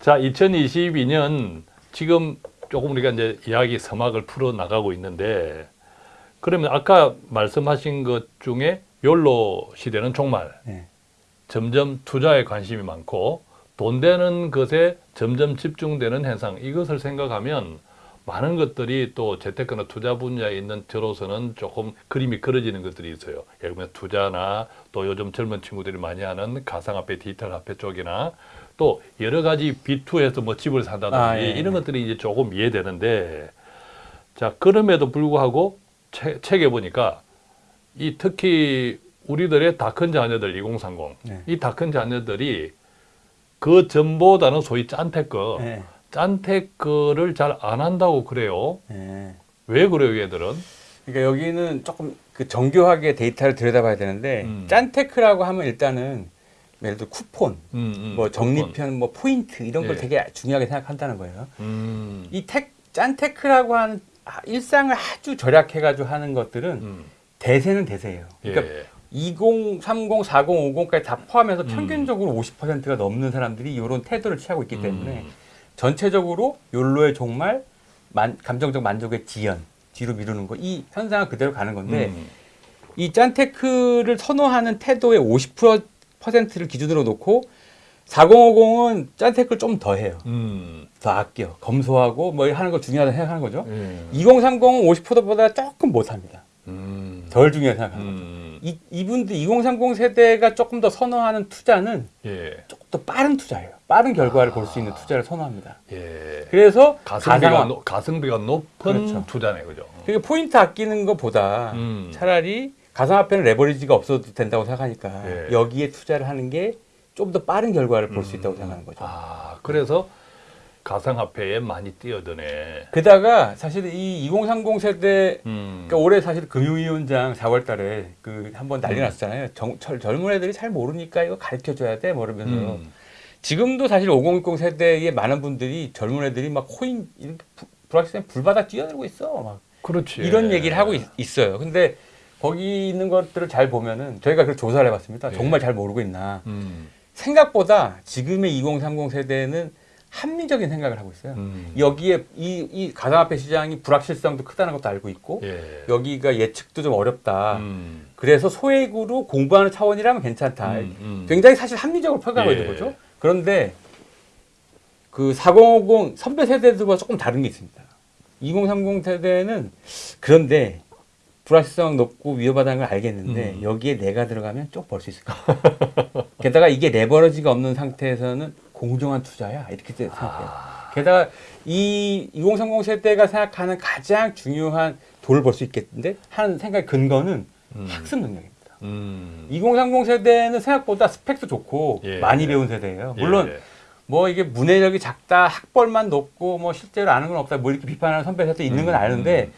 자, 2022년 지금 조금 우리가 이제 이야기 서막을 풀어 나가고 있는데 그러면 아까 말씀하신 것 중에 욜로 시대는 종말. 네. 점점 투자에 관심이 많고 돈 되는 것에 점점 집중되는 현상 이것을 생각하면 많은 것들이 또 재테크나 투자 분야에 있는 저로서는 조금 그림이 그려지는 것들이 있어요. 예를 들면 투자나 또 요즘 젊은 친구들이 많이 하는 가상화폐, 디지털 화폐 쪽이나 또 여러 가지 B2에서 뭐 집을 산다든지 아, 예, 예. 이런 것들이 이제 조금 이해되는데 자 그럼에도 불구하고 책, 책에 보니까 이 특히 우리들의 다 큰 자녀들 2030 네. 이다 큰 자녀들이 그 전보다는 소위 짠테크 네. 짠테크를 잘 안 한다고 그래요. 네. 왜 그래요, 얘들은? 그러니까 여기는 조금 그 정교하게 데이터를 들여다봐야 되는데 음. 짠테크라고 하면 일단은 예를 들어 쿠폰, 음, 음, 뭐 적립형, 뭐 포인트 이런 걸 예. 되게 중요하게 생각한다는 거예요. 음, 이 텍, 짠테크라고 하는 아, 일상을 아주 절약해가지고 하는 것들은 음, 대세는 대세예요. 그러니까 예. 20, 30, 40, 50까지 다 포함해서 음. 평균적으로 50%가 넘는 사람들이 이런 태도를 취하고 있기 때문에 음, 전체적으로 욜로의 종말, 만, 감정적 만족의 지연, 뒤로 미루는 거 이 현상은 그대로 가는 건데 음, 이 짠테크를 선호하는 태도의 50% 를 기준으로 놓고 4050은 짠테크를 좀 더 해요. 음, 더 아껴, 검소하고 뭐 하는 거 중요하다 생각하는 거죠. 예. 2030은 50%보다 조금 못합니다. 음, 덜 중요하게 생각하는 거죠. 음, 이, 이분들 2030 세대가 조금 더 선호하는 투자는 예, 조금 더 빠른 투자예요. 빠른 결과를 아. 볼수 있는 투자를 선호합니다. 예. 그래서 가성비가, 가상, 노, 가성비가 높은 그렇죠. 투자네, 그죠? 그러니까 포인트 아끼는 것보다 음. 차라리 가상화폐는 레버리지가 없어도 된다고 생각하니까 예. 여기에 투자를 하는 게 좀 더 빠른 결과를 볼수 음. 있다고 생각하는 거죠. 아, 그래서 가상화폐에 많이 뛰어드네. 게다가 사실 이 2030 세대 음, 그러니까 올해 사실 금융위원장 4월 달에 그 한번 난리 음. 났잖아요. 정, 젊- 젊은 애들이 잘 모르니까 이거 가르쳐 줘야 돼. 뭐 이러면서 음, 지금도 사실 5060 세대의 많은 분들이 젊은 애들이 막 코인 불확실한 불바다 뛰어들고 있어. 막 그렇지. 이런 얘기를 하고 있, 어요 근데 거기 있는 것들을 잘 보면은 저희가 그 조사를 해봤습니다. 예. 정말 잘 모르고 있나. 음, 생각보다 지금의 2030 세대는 합리적인 생각을 하고 있어요. 음, 여기에 이, 이 가상화폐 시장이 불확실성도 크다는 것도 알고 있고 예. 여기가 예측도 좀 어렵다. 음, 그래서 소액으로 공부하는 차원이라면 괜찮다. 음, 음. 굉장히 사실 합리적으로 평가하고 예. 있는 거죠. 그런데 그 4050 선배 세대들과 조금 다른 게 있습니다. 2030 세대는 그런데 불확실성 높고 위험하다는 걸 알겠는데 음. 여기에 내가 들어가면 쭉 벌 수 있을 거야. 게다가 이게 레버러지가 없는 상태에서는 공정한 투자야 이렇게 생각해요. 아, 게다가 이 2030 세대가 생각하는 가장 중요한 돈을 벌 수 있겠는데 하는 생각 근거는 음, 학습 능력입니다. 음, 2030 세대는 생각보다 스펙도 좋고 예. 많이 배운 세대예요. 물론 예. 뭐 이게 문해력이 작다, 학벌만 높고 뭐 실제로 아는 건 없다, 뭐 이렇게 비판하는 선배 세대 있는 건 음, 아는데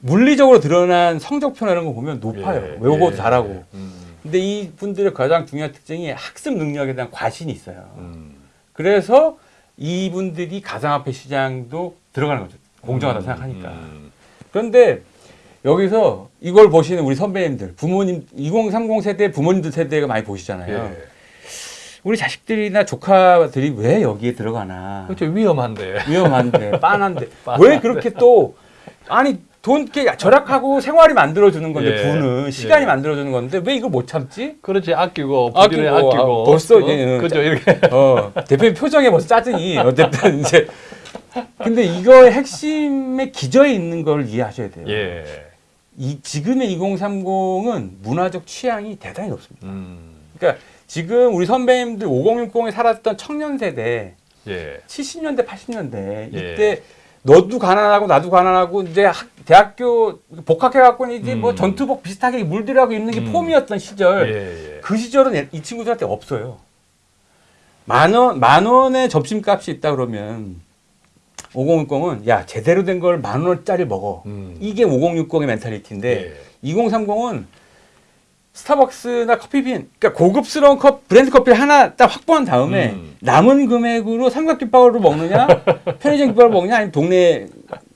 물리적으로 드러난 성적표나 이런 거 보면 높아요. 예, 외우고도 예, 잘하고. 음, 근데 이 분들의 가장 중요한 특징이 학습 능력에 대한 과신이 있어요. 음, 그래서 이분들이 가상화폐 시장도 들어가는 거죠. 공정하다 음, 생각하니까. 음, 그런데 여기서 이걸 보시는 우리 선배님들, 부모님, 2030 세대 부모님들 세대가 많이 보시잖아요. 예. 우리 자식들이나 조카들이 왜 여기에 들어가나. 그렇죠 위험한데. 위험한데, 빤한데. 빤한데. 왜 그렇게 또, 아니, 돈 이렇게 절약하고 생활이 만들어주는 건데, 예. 부는 시간이 예. 만들어주는 건데, 왜 이걸 못 참지? 그렇지 아끼고 아끼고, 아끼고 아, 벌써 어? 이제 그죠 이렇게 어, 대표님 표정에 벌써 짜증이. 어쨌든 이제. 근데 이거의 핵심의 기저에 있는 걸 이해하셔야 돼요. 예. 이 지금의 2030은 문화적 취향이 대단히 높습니다. 음. 그러니까 지금 우리 선배님들 5060에 살았던 청년 세대 예. 70년대 80년대 예. 이때 너도 가난하고 나도 가난하고 이제 학- 대학교 복학해 갖고 이제 뭐 음. 전투복 비슷하게 물들어가고 있는 게 음. 폼이었던 시절 예. 예. 그 시절은 이 친구들한테 없어요. 만 원, 만 원의 점심값이 있다 그러면 5060은 야, 제대로 된 걸 만 원짜리 먹어. 음. 이게 5060의 mentality인데 예. 2030은 스타벅스나 커피빈, 그러니까 고급스러운 컵, 브랜드 커피를 하나 딱 확보한 다음에 음. 남은 금액으로 삼각김밥으로 먹느냐, 편의점 김밥을 먹느냐, 아니면 동네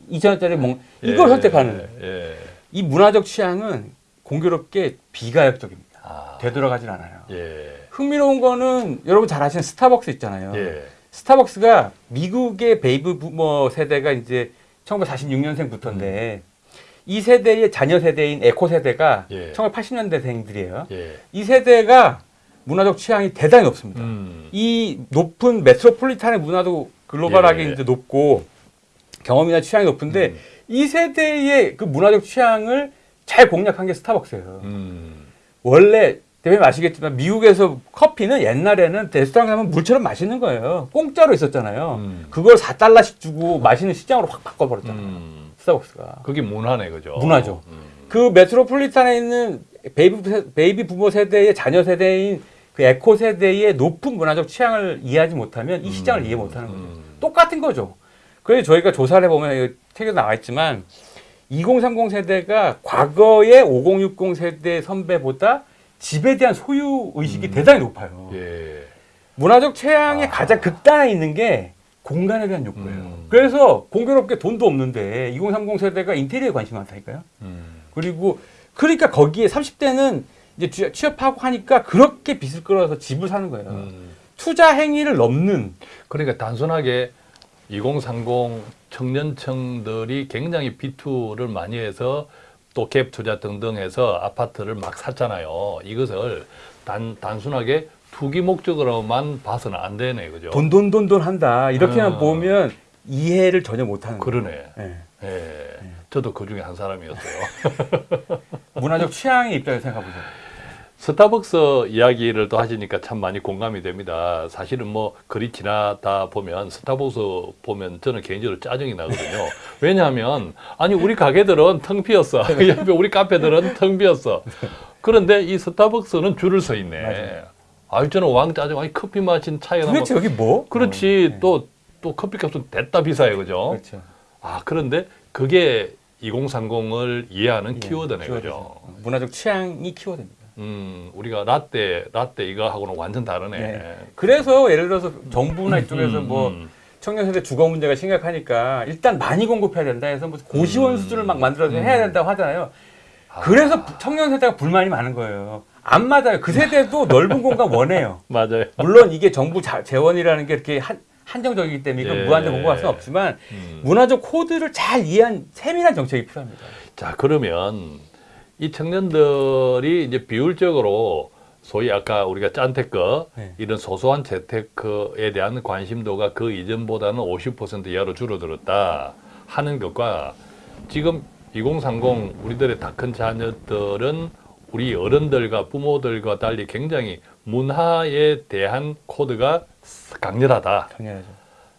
2천원짜리 먹 이걸 예. 선택하는. 예. 이 문화적 취향은 공교롭게 비가역적입니다. 아. 되돌아가질 않아요. 예. 흥미로운 거는 여러분 잘 아시는 스타벅스 있잖아요. 예. 스타벅스가 미국의 베이비 부머 세대가 이제 1946년생부터인데 이 세대의 자녀 세대인 에코 세대가 예. 1980년대생들이에요. 예. 이 세대가 문화적 취향이 대단히 높습니다. 음. 이 높은 metropolitan의 문화도 글로벌하게 예. 이제 높고 경험이나 취향이 높은데 음. 이 세대의 그 문화적 취향을 잘 공략한 게 스타벅스예요. 음. 원래 대표님 아시겠지만 미국에서 커피는 옛날에는 레스토랑 가면 물처럼 마시는 거예요. 공짜로 있었잖아요. 음. 그걸 4달러씩 주고 마시는 시장으로 확 바꿔버렸잖아요. 음. 스타벅스가. 그게 문화네 그죠? 문화죠. 음. 그 metropolitan에 있는 베이비, 세- 베이비 부머 세대의 자녀 세대인 그 에코 세대의 높은 문화적 취향을 이해하지 못하면 이 시장을 음. 이해 못하는 거죠. 음. 똑같은 거죠. 그래서 저희가 조사를 해보면 이거 책에 나와 있지만 2030 세대가 과거의 5060 세대 선배보다 집에 대한 소유 의식이 대단히 높아요. 예. 문화적 취향의 아. 가장 극단에 있는 게 공간에 대한 욕구예요. 음. 그래서 공교롭게 돈도 없는데 2030 세대가 인테리어에 관심이 많다니까요. 음. 그리고 그러니까 거기에 30대는 이제 취- 취업하고 하니까 그렇게 빚을 끌어서 집을 사는 거예요. 음. 투자 행위를 넘는 그러니까 단순하게 2030 청년층들이 굉장히 비투를 많이 해서 또 갭 투자 등등 해서 아파트를 막 샀잖아요. 이것을 단, 단순하게 투기 목적으로만 봐서는 안 되네. 그죠? 돈 돈 돈 돈 한다 이렇게만 아. 보면 이해를 전혀 못하는. 그러네. 예. 예. 저도 그 중에 한 사람이었어요. 문화적 취향의 입장에서 생각해보세요. 스타벅스 이야기를 또 하시니까 참 많이 공감이 됩니다. 사실은 뭐 글이 지나다 보면 스타벅스 보면 저는 개인적으로 짜증이 나거든요. 왜냐하면 아니 우리 가게들은 텅 비었어. 옆에 우리 카페들은 텅 비었어. 그런데 이 스타벅스는 줄을 서 있네. 맞아요. 아유 저는 왕 짜증. 아니 커피 마신 차이가 도대체 여기 뭐? 그렇지 어, 네. 또 또 커피값은 됐다 비싸요, 그죠? 그렇죠. 아 그런데 그게 2030을 이해하는 예, 키워드네, 키워드죠. 그죠? 어, 문화적 취향이 키워드입니다. 음, 우리가 라떼, 라떼 이거하고는 완전 다르네. 네. 그래서 예를 들어서 정부나 이쪽에서 음, 뭐 음. 청년 세대 주거 문제가 심각하니까 일단 많이 공급해야 된다 해서 무슨 고시원 음. 수준을 막 만들어서 음. 해야 된다고 하잖아요. 아. 그래서 청년 세대가 불만이 많은 거예요. 안 맞아요. 그 세대도 넓은 공간 원해요. 맞아요. 물론 이게 정부 자- 재원이라는 게 이렇게 한, 한정적이기 때문에 이건 예. 무한대 공급할 수는 없지만 음. 문화적 코드를 잘 이해한 세밀한 정책이 필요합니다. 자, 그러면 이 청년들이 이제 비율적으로 소위 아까 우리가 짠테크 네. 이런 소소한 재테크에 대한 관심도가 그 이전보다는 50% 이하로 줄어들었다 하는 것과 지금 2030 우리들의 다 큰 자녀들은 우리 어른들과 부모들과 달리 굉장히 문화에 대한 코드가 강렬하다. 당연하죠.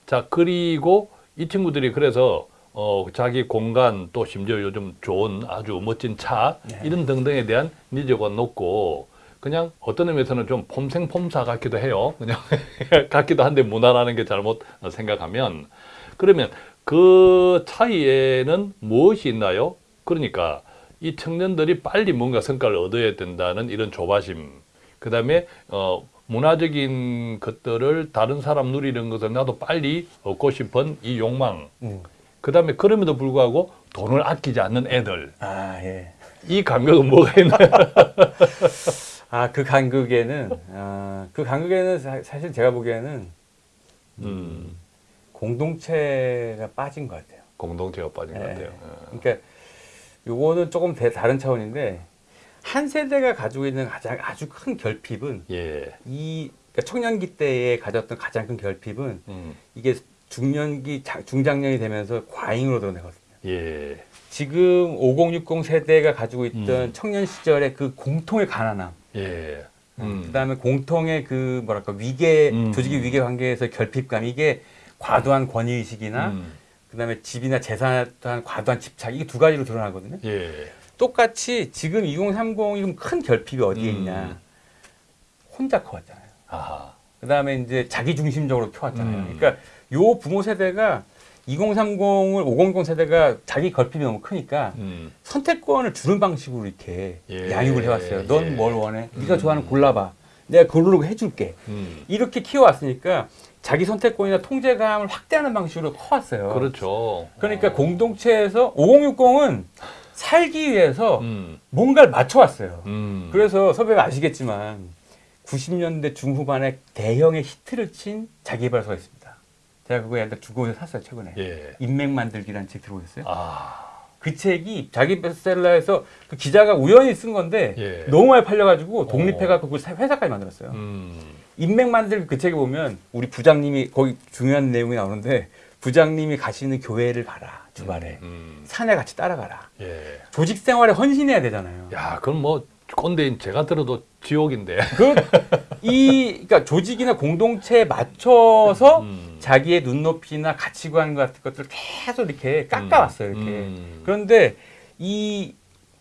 자 그리고 이 친구들이 그래서 어 자기 공간 또 심지어 요즘 좋은 아주 멋진 차 네. 이런 등등에 대한 니즈가 높고 그냥 어떤 의미에서는 좀 폼생폼사 같기도 해요. 그냥 같기도 한데 문화라는 게 잘못 생각하면 그러면 그 차이에는 무엇이 있나요? 그러니까 이 청년들이 빨리 뭔가 성과를 얻어야 된다는 이런 조바심, 그 다음에 어, 문화적인 것들을 다른 사람 누리는 것을 나도 빨리 얻고 싶은 이 욕망, 음. 그 다음에 그럼에도 불구하고 돈을 아끼지 않는 애들, 아 예. 이 감각은 뭐가 있나요? 아그 간극에는 아, 그 간극에는 사, 사실 제가 보기에는 음, 공동체가 빠진 것 같아요. 공동체가 빠진 것 예. 같아요. 어. 그러니까 요거는 조금 대- 다른 차원인데 한 세대가 가지고 있는 가장 아주 큰 결핍은 예, 이 그러니까 청년기 때에 가졌던 가장 큰 결핍은 음, 이게 중년기 자- 중장년이 되면서 과잉으로 드러내거든요. 예, 지금 5060 세대가 가지고 있던 음. 청년 시절의 그 공통의 가난함, 예, 음, 그다음에 공통의 그 뭐랄까 위계 음. 조직의 위계 관계에서 결핍감. 이게 과도한 권위 의식이나 음, 그다음에 집이나 재산에 대한 과도한 집착. 이게 두 가지로 드러나거든요. 예, 똑같이 지금 2030이 큰 결핍이 어디에 음. 있냐? 혼자 커왔잖아요. 아하, 그다음에 이제 자기 중심적으로 키웠잖아요. 음. 그러니까 요 부모 세대가 2030을 5060 세대가 자기 결핍이 너무 크니까 음, 선택권을 주는 방식으로 이렇게 예. 양육을 해왔어요. 예. 넌뭘 원해? 네가 음. 좋아하는 거 골라봐. 내가 고르고 해줄게. 음, 이렇게 키워왔으니까 자기 선택권이나 통제감을 확대하는 방식으로 커왔어요. 그렇죠. 그러니까 어. 공동체에서 5060은 살기 위해서 음, 뭔가를 맞춰왔어요. 음, 그래서 선배가 아시겠지만 90년대 중후반에 대형의 히트를 친 자기개발서가 있습니다. 제가 그거 옛날 두권에서 샀어요 최근에. 예. 인맥 만들기라는 책 들어보셨어요? 아. 그 책이 자기 베스트셀러에서 그 기자가 우연히 쓴 건데 예. 너무 많이 팔려가지고 독립해갖고 그 회사까지 만들었어요. 음. 인맥 만들기 그 책에 보면 우리 부장님이 거기 중요한 내용이 나오는데 부장님이 가시는 교회를 가라 주말에 음. 산에 같이 따라가라. 예. 조직 생활에 헌신해야 되잖아요. 야, 그럼 뭐 꼰대인 제가 들어도 지옥인데. 그 이 그러니까 조직이나 공동체에 맞춰서 음. 자기의 눈높이나 가치관 같은 것들을 계속 이렇게 깎아왔어요. 이렇게. 음. 그런데 이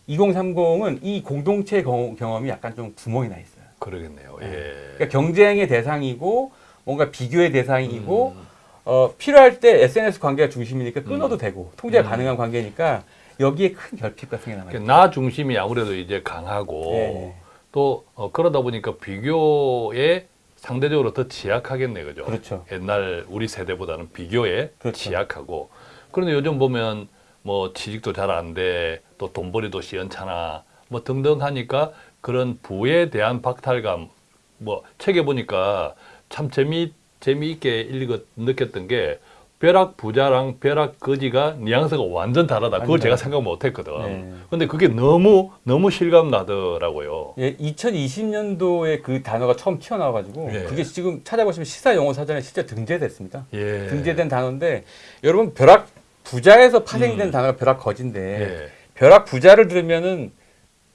2030은 이 공동체 경- 경험이 약간 좀 구멍이 나 있어요. 그러겠네요. 네. 예. 그러니까 경쟁의 대상이고 뭔가 비교의 대상이고 음. 어, 필요할 때 SNS 관계가 중심이니까 끊어도 음. 되고 통제가 음. 가능한 관계니까 여기에 큰 결핍 같은 게 남아요. 나 중심이 아무래도 이제 강하고 예. 또 어, 그러다 보니까 비교에 상대적으로 더 취약하겠네, 그죠? 그렇죠. 옛날 우리 세대보다는 비교에 그렇죠. 취약하고 그런데 요즘 보면 뭐 취직도 잘 안 돼, 또 돈벌이도 시원찮아, 뭐 등등 하니까 그런 부에 대한 박탈감, 뭐 책에 보니까 참 재미 재미있게 읽었 느꼈던 게 벼락 부자랑 벼락 거지가 뉘앙스가 완전 다르다. 그걸 완전 제가. 생각 못 했거든. 네. 근데 그게 너무 너무 실감 나더라고요. 예, 2020년도에 그 단어가 처음 튀어나와가지고 예. 그게 지금 찾아보시면 시사 용어 사전에 실제 등재됐습니다. 예. 등재된 단어인데 여러분 벼락 부자에서 파생된 음. 단어가 벼락 거진데 예. 벼락 부자를 들으면은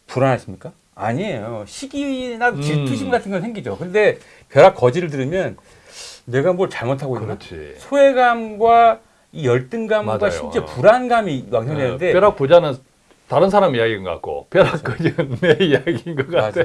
불안하십니까? 아니에요. 시기나 음. 질투심 같은 건 생기죠. 근데 벼락 거지를 들으면 내가 뭘 잘못하고 있나? 그렇지. 소외감과 이 열등감과 맞아요. 심지어 어. 불안감이 왕성되는데 어, 벼락 부자는 다른 사람 이야기인 것 같고 벼락 거지는 내 이야기인 것 같아.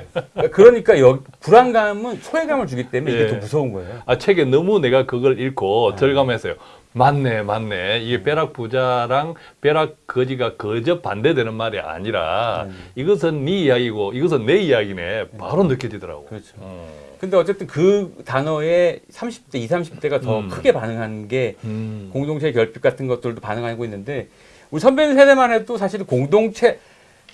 그러니까 여, 불안감은 소외감을 주기 때문에 이게 예. 더 무서운 거예요. 아 책에 너무 내가 그걸 읽고 아. 절감했어요. 맞네, 맞네. 음. 이게 벼락 부자랑 벼락 거지가 거저 반대되는 말이 아니라 음. 이것은 네 이야기고 이것은 내 이야기네. 바로 느껴지더라고. 그렇죠. 음. 근데 어쨌든 그 단어에 30대, 20, 30대가 더 음. 크게 반응한 게 음. 공동체 결핍 같은 것들도 반응하고 있는데 우리 선배 세대만 해도 사실 공동체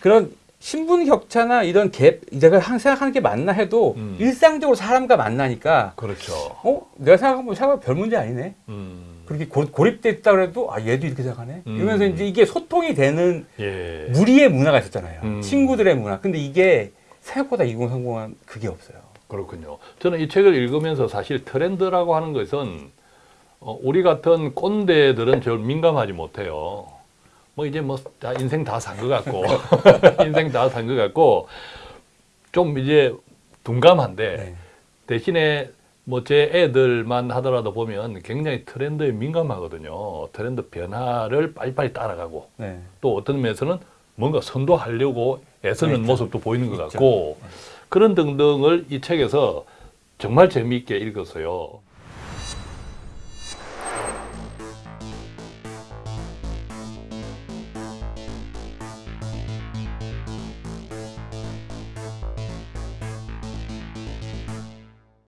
그런 신분 격차나 이런 갭 내가 항상 생각하는 게 맞나 해도 음. 일상적으로 사람과 만나니까 그렇죠. 어 내가 생각하면 별 문제 아니네 음. 그렇게 고, 고립돼 있다 그래도 아 얘도 이렇게 생각하네 음. 이러면서 이제 이게 소통이 되는 예. 무리의 문화가 있었잖아요 음. 친구들의 문화 근데 이게 생각보다 2030은 그게 없어요 그렇군요. 저는 이 책을 읽으면서 사실 트렌드라고 하는 것은 어, 우리 같은 꼰대들은 별 민감하지 못해요. 뭐 이제 뭐 다 인생 다 산 것 같고 인생 다 산 것 같고 좀 이제 둔감한데 네. 대신에 뭐 제 애들만 하더라도 보면 굉장히 트렌드에 민감하거든요. 트렌드 변화를 빨리빨리 따라가고 네. 또 어떤 면에서는 뭔가 선도하려고 애쓰는 있죠. 모습도 보이는 것 있죠. 같고 그런 등등을 이 책에서 정말 재미있게 읽었어요.